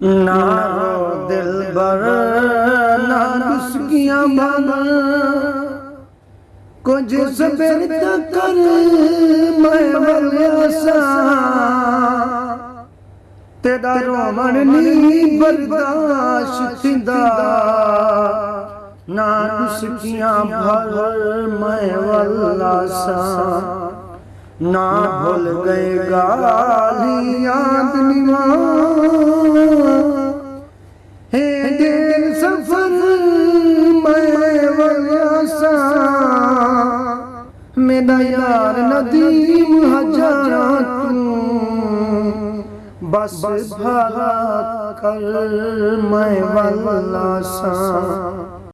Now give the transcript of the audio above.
نہ دل بر، نہ نسکیاں بھانا کچھ سبر کر میں ولیاسا۔ تیرا رومن نہیں برداشت تھندا نہ نسکیاں بھر میں ولیاسا۔ نہ بھول گئے گالی میرا یار ندیم ہجارات بس بھالا کر میں والا ساں